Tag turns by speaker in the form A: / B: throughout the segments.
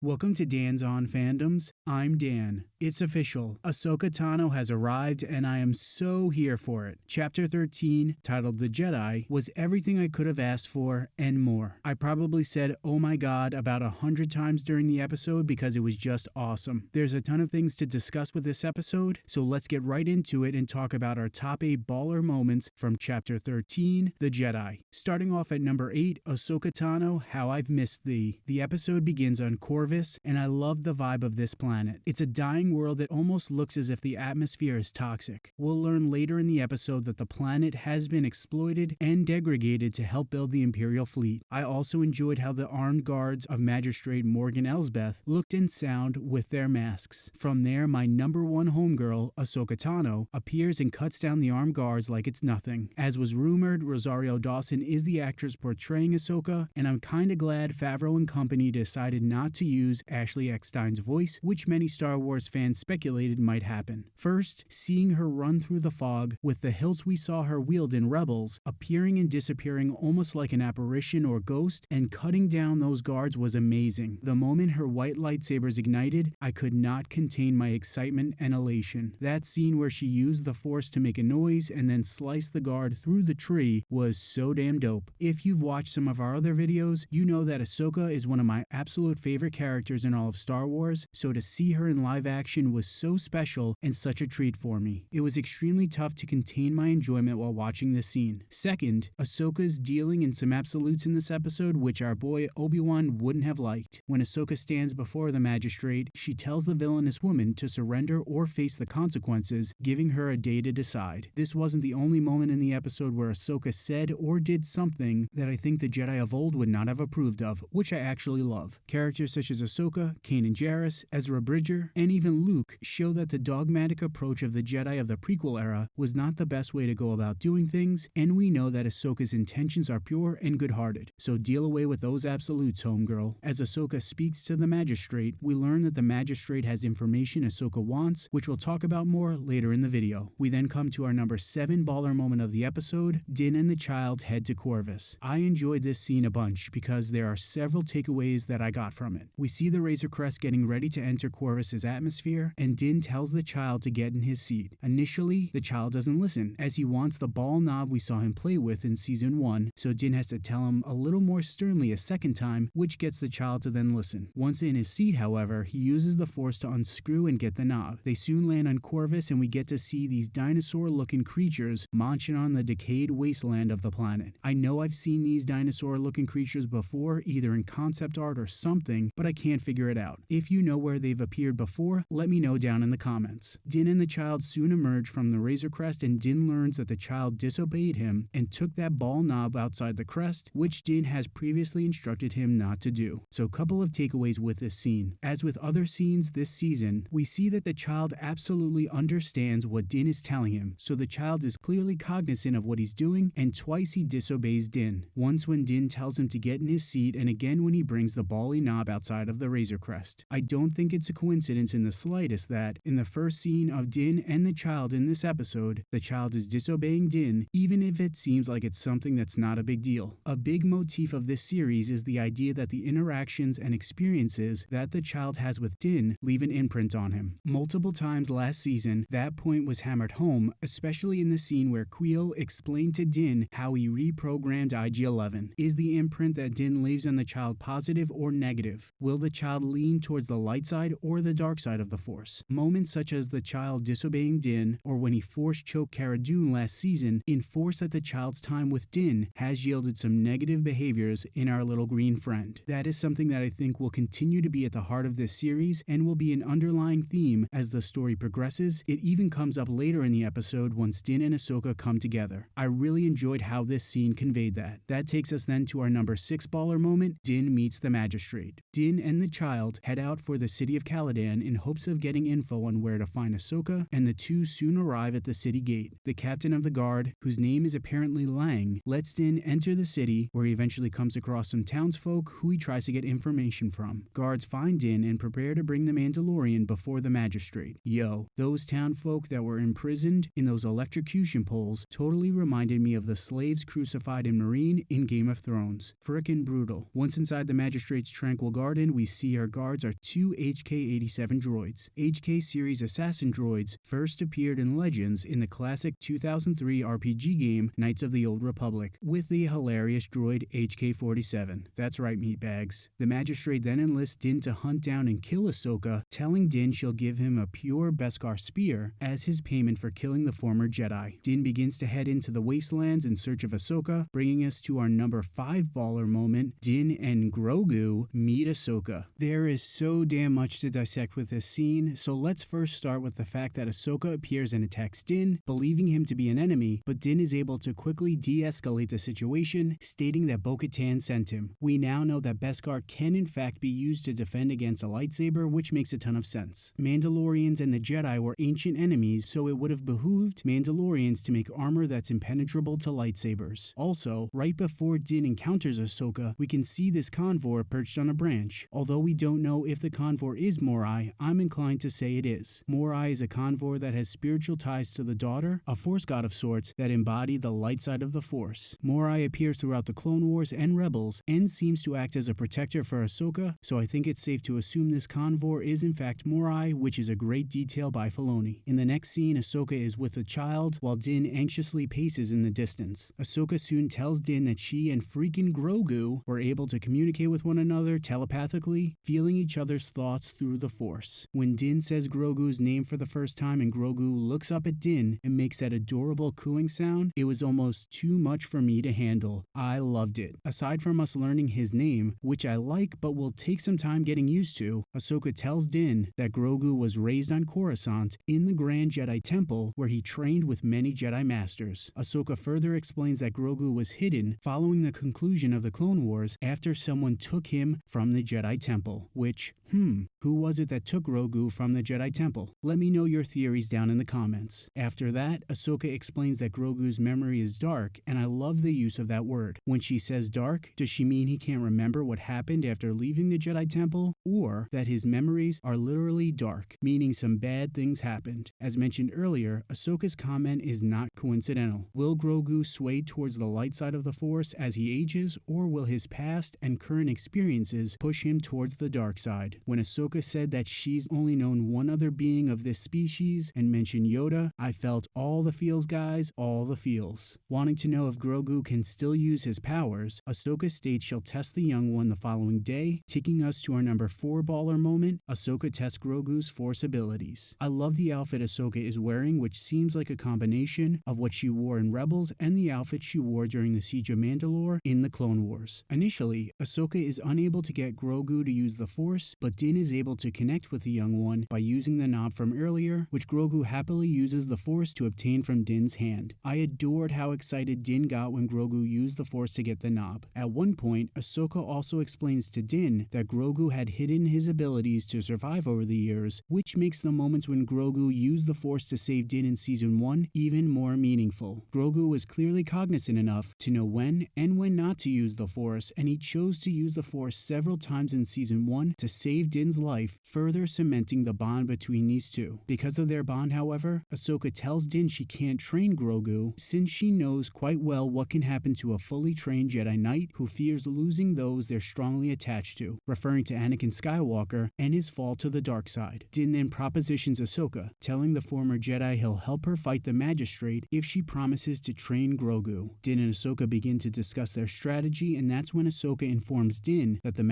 A: Welcome to Dan's On Fandoms. I'm Dan. It's official. Ahsoka Tano has arrived, and I am so here for it. Chapter 13, titled The Jedi, was everything I could have asked for and more. I probably said, oh my god, about a hundred times during the episode because it was just awesome. There's a ton of things to discuss with this episode, so let's get right into it and talk about our top 8 baller moments from Chapter 13, The Jedi. Starting off at number 8, Ahsoka Tano, How I've Missed Thee. The episode begins on Corvus and I love the vibe of this planet. It's a dying world that almost looks as if the atmosphere is toxic. We'll learn later in the episode that the planet has been exploited and degraded to help build the Imperial fleet. I also enjoyed how the armed guards of Magistrate Morgan Elsbeth looked and sound with their masks. From there, my number one homegirl, Ahsoka Tano, appears and cuts down the armed guards like it's nothing. As was rumored, Rosario Dawson is the actress portraying Ahsoka, and I'm kinda glad Favreau and company decided not to use use Ashley Eckstein's voice, which many Star Wars fans speculated might happen. First, seeing her run through the fog with the hilts we saw her wield in Rebels, appearing and disappearing almost like an apparition or ghost, and cutting down those guards was amazing. The moment her white lightsabers ignited, I could not contain my excitement and elation. That scene where she used the Force to make a noise and then sliced the guard through the tree was so damn dope. If you've watched some of our other videos, you know that Ahsoka is one of my absolute favorite characters characters in all of Star Wars, so to see her in live action was so special and such a treat for me. It was extremely tough to contain my enjoyment while watching this scene. Second, Ahsoka's dealing in some absolutes in this episode which our boy Obi-Wan wouldn't have liked. When Ahsoka stands before the magistrate, she tells the villainous woman to surrender or face the consequences, giving her a day to decide. This wasn't the only moment in the episode where Ahsoka said or did something that I think the Jedi of old would not have approved of, which I actually love. Characters such as as Ahsoka, Kanan Jarrus, Ezra Bridger, and even Luke show that the dogmatic approach of the Jedi of the prequel era was not the best way to go about doing things, and we know that Ahsoka's intentions are pure and good-hearted. So deal away with those absolutes, homegirl. As Ahsoka speaks to the magistrate, we learn that the magistrate has information Ahsoka wants, which we'll talk about more later in the video. We then come to our number 7 baller moment of the episode, Din and the child head to Corvus. I enjoyed this scene a bunch because there are several takeaways that I got from it. We we see the Razor Crest getting ready to enter Corvus's atmosphere, and Din tells the child to get in his seat. Initially, the child doesn't listen, as he wants the ball knob we saw him play with in Season 1, so Din has to tell him a little more sternly a second time, which gets the child to then listen. Once in his seat, however, he uses the Force to unscrew and get the knob. They soon land on Corvus, and we get to see these dinosaur-looking creatures munching on the decayed wasteland of the planet. I know I've seen these dinosaur-looking creatures before, either in concept art or something, but I can't figure it out. If you know where they've appeared before, let me know down in the comments. Din and the child soon emerge from the Razor Crest and Din learns that the child disobeyed him and took that ball knob outside the crest, which Din has previously instructed him not to do. So a couple of takeaways with this scene. As with other scenes this season, we see that the child absolutely understands what Din is telling him, so the child is clearly cognizant of what he's doing and twice he disobeys Din. Once when Din tells him to get in his seat and again when he brings the bally knob outside of the Razor Crest. I don't think it's a coincidence in the slightest that, in the first scene of Din and the child in this episode, the child is disobeying Din, even if it seems like it's something that's not a big deal. A big motif of this series is the idea that the interactions and experiences that the child has with Din leave an imprint on him. Multiple times last season, that point was hammered home, especially in the scene where Kuiil explained to Din how he reprogrammed IG-11. Is the imprint that Din leaves on the child positive or negative? Will the child lean towards the light side or the dark side of the Force? Moments such as the child disobeying Din or when he force choked Cara Dune last season enforce that the child's time with Din has yielded some negative behaviors in our little green friend. That is something that I think will continue to be at the heart of this series and will be an underlying theme as the story progresses. It even comes up later in the episode once Din and Ahsoka come together. I really enjoyed how this scene conveyed that. That takes us then to our number 6 baller moment, Din meets the magistrate. Din and the child head out for the city of Calodan in hopes of getting info on where to find Ahsoka, and the two soon arrive at the city gate. The captain of the guard, whose name is apparently Lang, lets Din enter the city, where he eventually comes across some townsfolk who he tries to get information from. Guards find Din and prepare to bring the Mandalorian before the magistrate. Yo, those townfolk that were imprisoned in those electrocution poles totally reminded me of the slaves crucified in Meereen in Game of Thrones. Frickin' brutal. Once inside the magistrate's tranquil garden, command, we see our guards are two HK-87 droids. HK series assassin droids first appeared in Legends in the classic 2003 RPG game Knights of the Old Republic, with the hilarious droid HK-47. That's right, meatbags. The magistrate then enlists Din to hunt down and kill Ahsoka, telling Din she'll give him a pure Beskar spear as his payment for killing the former Jedi. Din begins to head into the wastelands in search of Ahsoka, bringing us to our number 5 baller moment, Din and Grogu meet Ahsoka. There is so damn much to dissect with this scene, so let's first start with the fact that Ahsoka appears and attacks Din, believing him to be an enemy, but Din is able to quickly de-escalate the situation, stating that Bo-Katan sent him. We now know that Beskar can in fact be used to defend against a lightsaber, which makes a ton of sense. Mandalorians and the Jedi were ancient enemies, so it would have behooved Mandalorians to make armor that's impenetrable to lightsabers. Also, right before Din encounters Ahsoka, we can see this convor perched on a branch. Although we don't know if the convor is Morai, I'm inclined to say it is. Morai is a convor that has spiritual ties to the daughter, a force god of sorts that embody the light side of the force. Morai appears throughout the Clone Wars and Rebels and seems to act as a protector for Ahsoka, so I think it's safe to assume this convor is in fact Morai, which is a great detail by Filoni. In the next scene, Ahsoka is with a child while Din anxiously paces in the distance. Ahsoka soon tells Din that she and freaking Grogu were able to communicate with one another telepathically, feeling each other's thoughts through the Force. When Din says Grogu's name for the first time and Grogu looks up at Din and makes that adorable cooing sound, it was almost too much for me to handle. I loved it. Aside from us learning his name, which I like but will take some time getting used to, Ahsoka tells Din that Grogu was raised on Coruscant in the Grand Jedi Temple where he trained with many Jedi Masters. Ahsoka further explains that Grogu was hidden following the conclusion of the Clone Wars after someone took him from the Jedi Temple, which, hmm, who was it that took Grogu from the Jedi Temple? Let me know your theories down in the comments. After that, Ahsoka explains that Grogu's memory is dark, and I love the use of that word. When she says dark, does she mean he can't remember what happened after leaving the Jedi Temple, or that his memories are literally dark, meaning some bad things happened? As mentioned earlier, Ahsoka's comment is not coincidental. Will Grogu sway towards the light side of the Force as he ages, or will his past and current experiences push him towards the dark side? When Ahsoka said that she's only known one other being of this species and mentioned Yoda, I felt all the feels, guys, all the feels. Wanting to know if Grogu can still use his powers, Ahsoka states she'll test the young one the following day, taking us to our number 4 baller moment, Ahsoka tests Grogu's Force abilities. I love the outfit Ahsoka is wearing, which seems like a combination of what she wore in Rebels and the outfit she wore during the Siege of Mandalore in the Clone Wars. Initially, Ahsoka is unable to get Grogu to use the Force, but Din is able to connect with the young one by using the knob from earlier, which Grogu happily uses the Force to obtain from Din's hand. I adored how excited Din got when Grogu used the Force to get the knob. At one point, Ahsoka also explains to Din that Grogu had hidden his abilities to survive over the years, which makes the moments when Grogu used the Force to save Din in Season 1 even more meaningful. Grogu was clearly cognizant enough to know when and when not to use the Force, and he chose to use the Force several times in Season 1 to save Din's life, further cementing the bond between these two. Because of their bond, however, Ahsoka tells Din she can't train Grogu since she knows quite well what can happen to a fully trained Jedi Knight who fears losing those they're strongly attached to, referring to Anakin Skywalker and his fall to the dark side. Din then propositions Ahsoka, telling the former Jedi he'll help her fight the magistrate if she promises to train Grogu. Din and Ahsoka begin to discuss their strategy, and that's when Ahsoka informs Din that the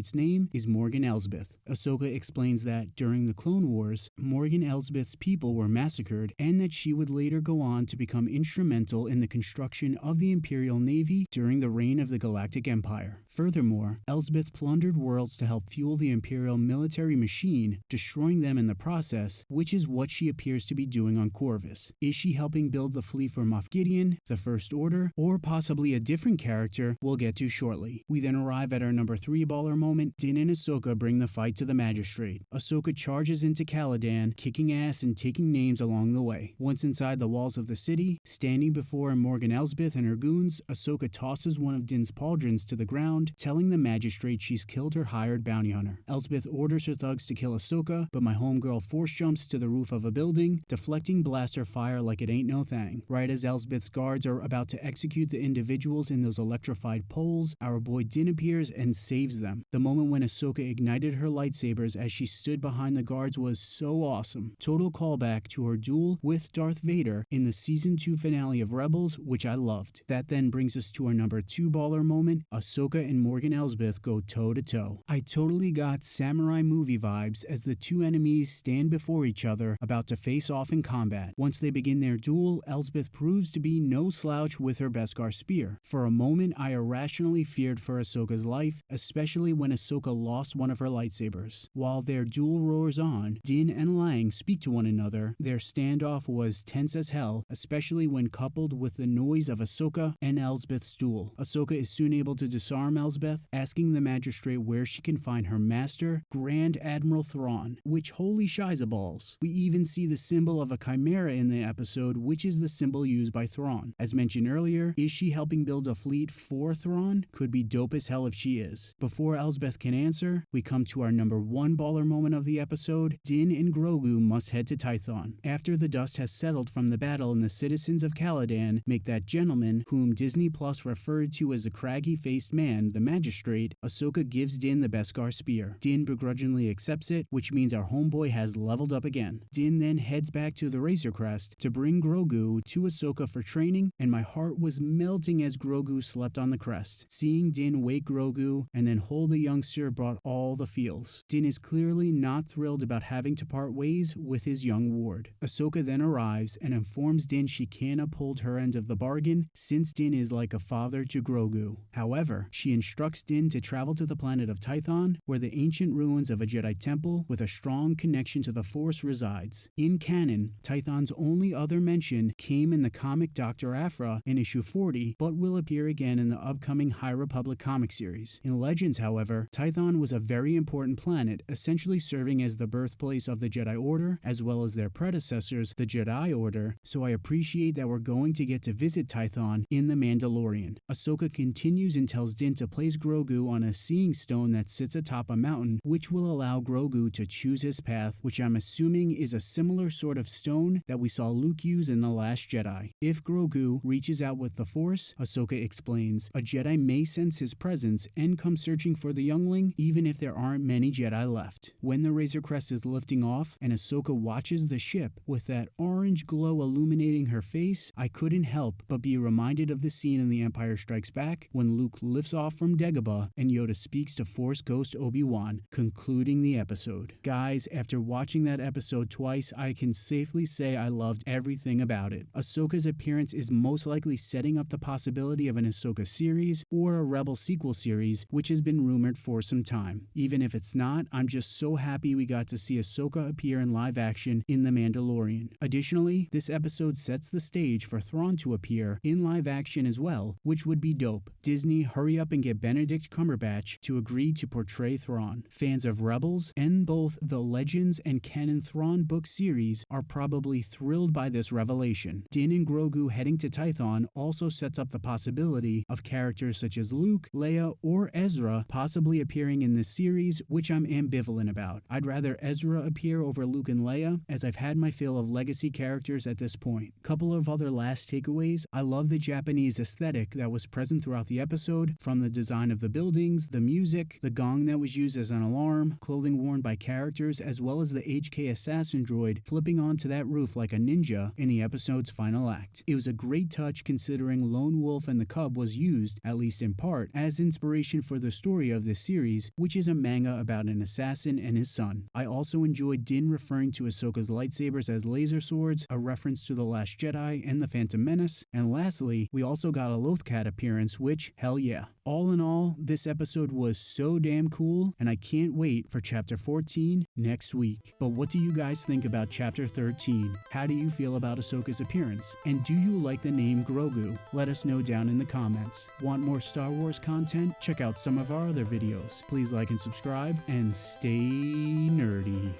A: magistrate's name is Morgan Elsbeth. Ahsoka explains that during the Clone Wars, Morgan Elsbeth's people were massacred, and that she would later go on to become instrumental in the construction of the Imperial Navy during the reign of the Galactic Empire. Furthermore, Elsbeth plundered worlds to help fuel the Imperial military machine, destroying them in the process, which is what she appears to be doing on Corvus. Is she helping build the fleet for Moff Gideon, the First Order, or possibly a different character we'll get to shortly? We then arrive at our number 3 baller moment. Din and Ahsoka bring the fight to the magistrate. Ahsoka charges into Calodan, kicking ass and taking names along the way. Once inside the walls of the city, standing before Morgan Elsbeth and her goons, Ahsoka tosses one of Din's pauldrons to the ground, telling the magistrate she's killed her hired bounty bounty hunter. Elsbeth orders her thugs to kill Ahsoka, but my homegirl force jumps to the roof of a building, deflecting blaster fire like it ain't no thing. Right as Elsbeth's guards are about to execute the individuals in those electrified poles, our boy Din appears and saves them. The moment when Ahsoka ignited her lightsabers as she stood behind the guards was so awesome. Total callback to her duel with Darth Vader in the season 2 finale of Rebels, which I loved. That then brings us to our number 2 baller moment. Ahsoka and Morgan Elsbeth go toe to toe. I totally got samurai movie vibes as the two enemies stand before each other about to face off in combat. Once they begin their duel, Elsbeth proves to be no slouch with her Beskar spear. For a moment, I irrationally feared for Ahsoka's life, especially when Ahsoka lost one of her lightsabers. While their duel roars on, Din and Lang speak to one another. Their standoff was tense as hell, especially when coupled with the noise of Ahsoka and Elsbeth's duel. Ahsoka is soon able to disarm Elsbeth, asking the magistrate where she can find her master, Grand Admiral Thrawn, which holy shiza balls. We even see the symbol of a chimera in the episode, which is the symbol used by Thrawn. As mentioned earlier, is she helping build a fleet for Thrawn? Could be dope as hell if she is. Before Elsbeth can answer, we come to our number one baller moment of the episode. Din and Grogu must head to Tython. After the dust has settled from the battle and the citizens of Calodan make that gentleman, whom Disney Plus referred to as a craggy-faced man, the magistrate, Ahsoka gives Din the Beskar spear. Din begrudgingly accepts it, which means our homeboy has leveled up again. Din then heads back to the Razor Crest to bring Grogu to Ahsoka for training, and my heart was melting as Grogu slept on the crest. Seeing Din wake Grogu and then hold the youngster brought all the feels. Din is clearly not thrilled about having to part ways with his young ward. Ahsoka then arrives and informs Din she can uphold her end of the bargain since Din is like a father to Grogu. However, she instructs Din to travel to the planet of Tython, where the ancient ruins of a Jedi temple with a strong connection to the Force resides. In canon, Tython's only other mention came in the comic Dr. Aphra in issue 40, but will appear again in the upcoming High Republic comic series. In Legends, however, Tython was a very important planet, essentially serving as the birthplace of the Jedi Order, as well as their predecessors, the Je'daii Order, so I appreciate that we're going to get to visit Tython in The Mandalorian. Ahsoka continues and tells Din to place Grogu on a seeing stone that sits atop a mountain, which will allow Grogu to choose his path, which I'm assuming is a similar sort of stone that we saw Luke use in The Last Jedi. If Grogu reaches out with the Force, Ahsoka explains, a Jedi may sense his presence and come searching for the youngling, even if there aren't many Jedi left. When the Razor Crest is lifting off and Ahsoka watches the ship with that orange glow illuminating her face, I couldn't help but be reminded of the scene in The Empire Strikes Back when Luke lifts off from Dagobah and Yoda speaks to Force Ghost Obi-Wan, concluding the episode. Guys, after watching that episode twice, I can safely say I loved everything about it. Ahsoka's appearance is most likely setting up the possibility of an Ahsoka series or a Rebel sequel series, which has been rumored for some time. Even if it's not, I'm just so happy we got to see Ahsoka appear in live action in The Mandalorian. Additionally, this episode sets the stage for Thrawn to appear in live action as well, which would be dope. Disney, hurry up and get Benedict Cumberbatch to agree to portray Thrawn. Fans of Rebels and both the Legends and canon Thrawn book series are probably thrilled by this revelation. Din and Grogu heading to Tython also sets up the possibility of characters such as Luke, Leia, or Ezra possibly appearing in this series, which I'm ambivalent about. I'd rather Ezra appear over Luke and Leia, as I've had my fill of legacy characters at this point. Couple of other last takeaways. I love the Japanese aesthetic that was present throughout the episode, from the design of the buildings, the music, the gong that was used as an alarm, clothing worn by characters, as well as the HK assassin droid flipping onto that roof like a ninja in the episode's final act. It was a great touch considering Lone Wolf and the Cub was used, at least in part, as inspiration for the story of series, which is a manga about an assassin and his son. I also enjoyed Din referring to Ahsoka's lightsabers as laser swords, a reference to The Last Jedi and The Phantom Menace, and lastly, we also got a Lothcat appearance, which, hell yeah. All in all, this episode was so damn cool, and I can't wait for Chapter 14 next week. But what do you guys think about Chapter 13? How do you feel about Ahsoka's appearance? And do you like the name Grogu? Let us know down in the comments. Want more Star Wars content? Check out some of our other videos. Please like and subscribe, and stay nerdy.